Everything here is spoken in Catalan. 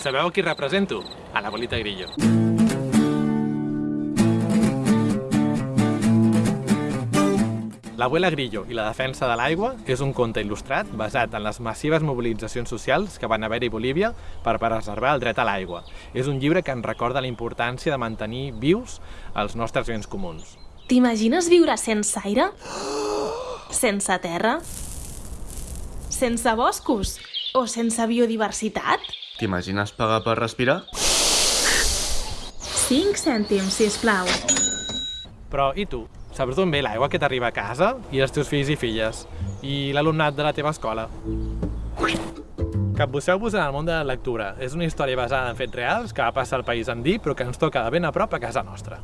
Sabeu qui represento? A l'abuelita Grillo. L'abuela Grillo i la defensa de l'aigua és un conte il·lustrat basat en les massives mobilitzacions socials que van haver-hi a Bolívia per preservar el dret a l'aigua. És un llibre que ens recorda la importància de mantenir vius els nostres béns comuns. T'imagines viure sense aire? Sense terra? Sense boscos? O sense biodiversitat? T'imagines pagar per respirar? 5 cèntims, si plau. Però i tu? Saps d'on ve l'aigua que t'arriba a casa? I els teus fills i filles? I l'alumnat de la teva escola? Capbusseu-vos en el món de la lectura. És una història basada en fets reals que va passar al país andí, però que ens toca de ben a prop a casa nostra.